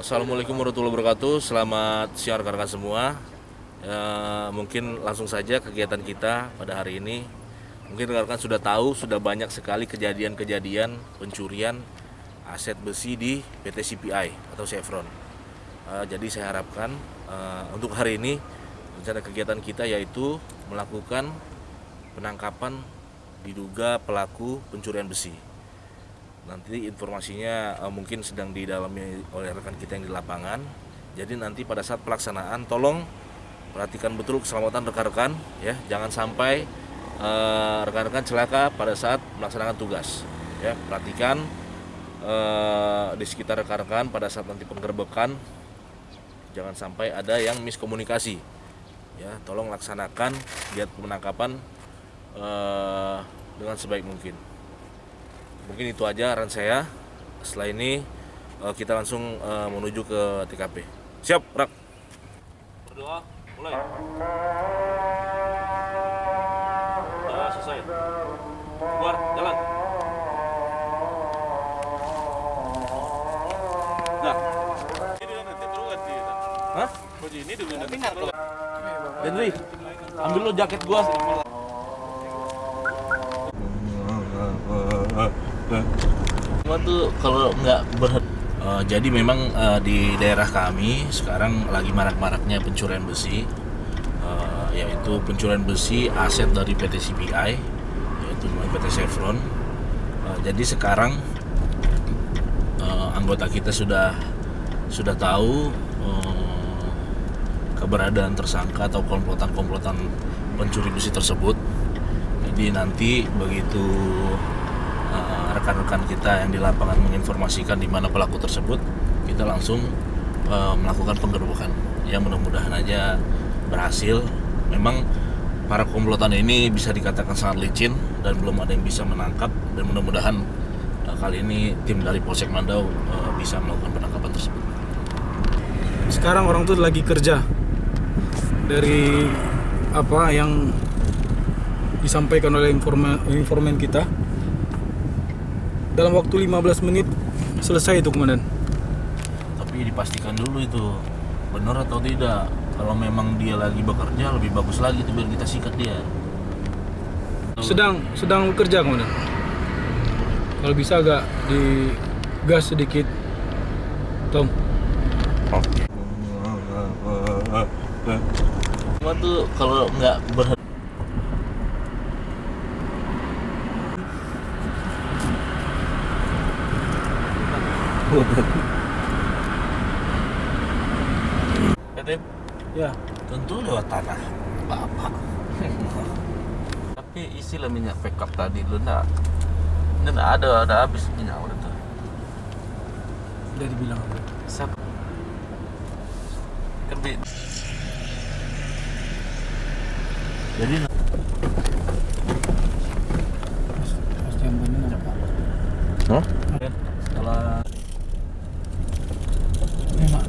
Assalamualaikum warahmatullahi wabarakatuh. Selamat siang rekan-rekan semua. Ya, mungkin langsung saja kegiatan kita pada hari ini. Mungkin rekan-rekan sudah tahu sudah banyak sekali kejadian-kejadian pencurian aset besi di PT CPI atau Chevron. Uh, jadi saya harapkan uh, untuk hari ini rencana kegiatan kita yaitu melakukan penangkapan diduga pelaku pencurian besi. Nanti informasinya uh, mungkin sedang didalami oleh rekan kita yang di lapangan. Jadi nanti pada saat pelaksanaan tolong perhatikan betul keselamatan rekan-rekan ya, jangan sampai uh, rekan-rekan celaka pada saat melaksanakan tugas. Ya, perhatikan uh, di sekitar rekan-rekan pada saat nanti penggerbekan jangan sampai ada yang miskomunikasi. Ya, tolong laksanakan giat penangkapan uh, dengan sebaik mungkin mungkin itu aja aran saya. Setelah ini uh, kita langsung uh, menuju ke TKP siap rak. Berdoa mulai. Ya selesai. Keluar jalan. Nah. Ini nanti perlu ganti Hah? Ini dulu nanti Henry, ambil lo jaket gua. Cuma tuh kalau nggak berhenti uh, jadi memang uh, di daerah kami sekarang lagi marak-maraknya pencurian besi uh, yaitu pencurian besi aset dari PT CPI yaitu PT Chevron. Uh, jadi sekarang uh, anggota kita sudah sudah tahu uh, keberadaan tersangka atau komplotan-komplotan pencuri besi tersebut. Jadi nanti begitu rekan-rekan kita yang di lapangan menginformasikan di mana pelaku tersebut, kita langsung uh, melakukan penggerbekan. Ya mudah-mudahan aja berhasil. Memang para komplotan ini bisa dikatakan sangat licin dan belum ada yang bisa menangkap dan mudah-mudahan uh, kali ini tim dari Polsek Mandau uh, bisa melakukan penangkapan tersebut. Sekarang orang tuh lagi kerja dari apa yang disampaikan oleh informan, informan kita dalam waktu 15 menit selesai itu komandan tapi dipastikan dulu itu benar atau tidak. Kalau memang dia lagi bekerja lebih bagus lagi itu biar kita sikat dia. Sedang sedang bekerja komandan kalau bisa agak di gas sedikit Tom. Oke tuh kalau nggak berhenti Ketip? Ya. Tentu lewat tanah Bapak. Tapi isilah minyak backup tadi lu nak. Ini nak ada ada habis minyak udah tuh. Udah dibilang apa? Siapa? Kerbi. Jadi Mas jambannya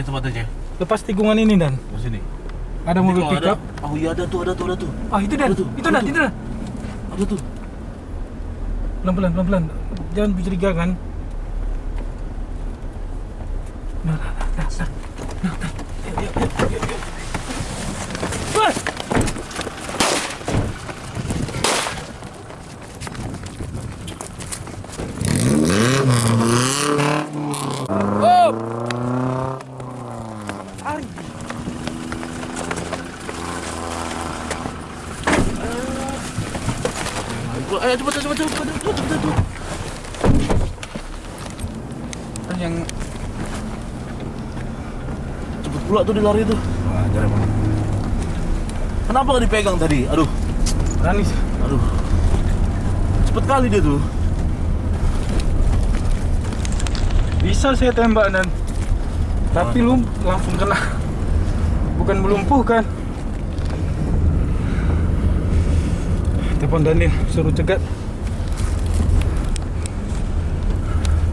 Ceh tempatnya ceh? Lepas tikungan ini dan Di sini. ada mobil Ini pickup. Oh iya ada tuh, ada tuh, ada tuh. Ah itu dan, itu dan, itu dan. Ada tuh. Pelan pelan pelan pelan. Jangan mencurigakan. Nah, nah, nah, nah, nah. Nah, nah. Ayo cepet, cepet, cepet, cepet, cepet, cepet, cepet. Kan yang Cepet pula tuh dia lari tuh. Wah, anjir emang. Kenapa nggak dipegang tadi? Aduh, berani aduh. Cepet kali dia tuh. Bisa saya tembak dan tapi lu langsung kena. Bukan melumpuhkan. Telepon Daniel suruh cegat.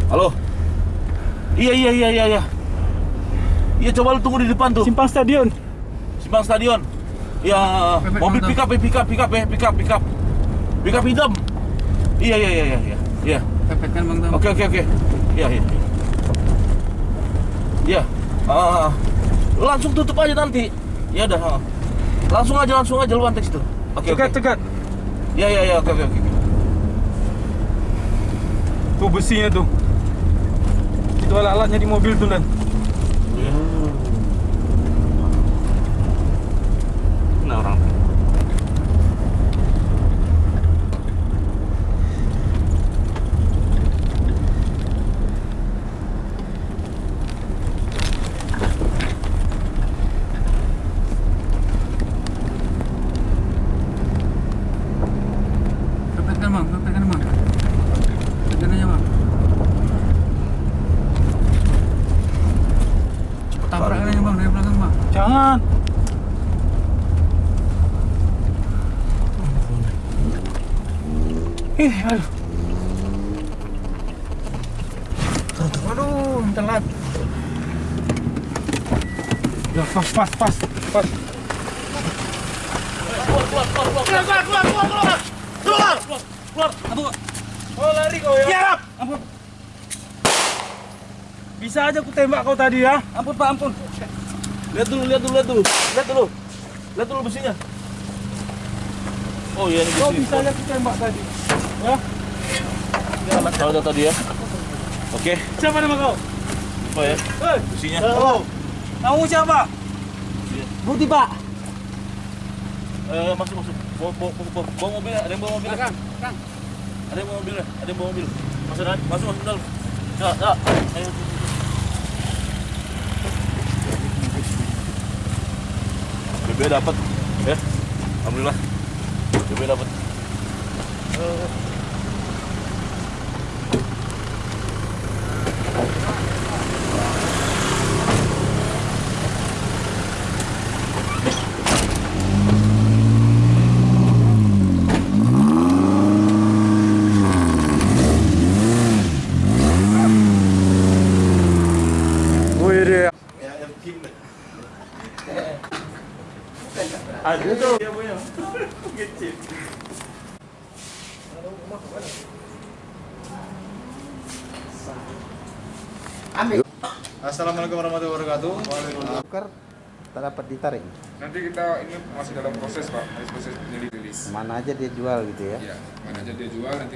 Halo. Iya, iya, iya, iya, iya. Iya, coba lu tunggu di depan tuh. Simpang stadion. Simpang stadion. Ya, Pepet mobil pick up, pick up, pick up, ya, pick up, pick up. Pick up hitam. Iya, iya, iya, iya, iya. Iya. Pepetkan Bang Tam. Oke, oke, oke. Iya, iya. Iya. Ah, langsung tutup aja nanti. Ya udah. ah. Langsung aja, langsung aja lu antek situ. Oke, oke. Cegat, cegat. Iya, iya, iya, oke, oke, oke. Tuh besinya tuh. Itu alat-alatnya di mobil tuh dan. Iya. Nah, orang. Pepetkan Bang, pepetkan Bang. Pepetkan aja Bang. Tabrakan aja Bang dari belakang Bang. Jangan. Ih, aduh. Aduh, telat. Ya, pas, pas, pas, pas. Keluar, keluar, keluar, keluar, keluar, keluar, keluar, keluar, keluar, keluar, keluar. Aduh. Oh, lari kau ya? Siap. Ampun. Bisa aja ku tembak kau tadi ya. Ampun, Pak, ampun. Lihat dulu, lihat dulu, lihat dulu, lihat dulu, lihat dulu besinya. Oh iya ini Kau besi. bisa aja ku tembak tadi. Ya. Ini alat kalau tadi ya. Oke, Siapa nama kau? apa ya? Hei, Besinya. kamu siapa? Bukti, Pak. Eh, masuk masuk. Bawa, bawa, bawa, bawa, bawa mobil, ada yang bawa mobil. Kang, Kang. Ada yang bawa mobil, ada yang bawa mobil. Masuk Dan, masuk masuk dalam. Ya, ya. Ayo. gue dapat ya. Alhamdulillah. DB dapat. Eh. Assalamualaikum warahmatullahi wabarakatuh. Waalaikumsalam. Tak dapat ditarik. Nanti kita ini masih dalam proses pak, masih proses penyelidik rilis. Mana aja dia jual gitu ya. Ya, mana aja dia jual nanti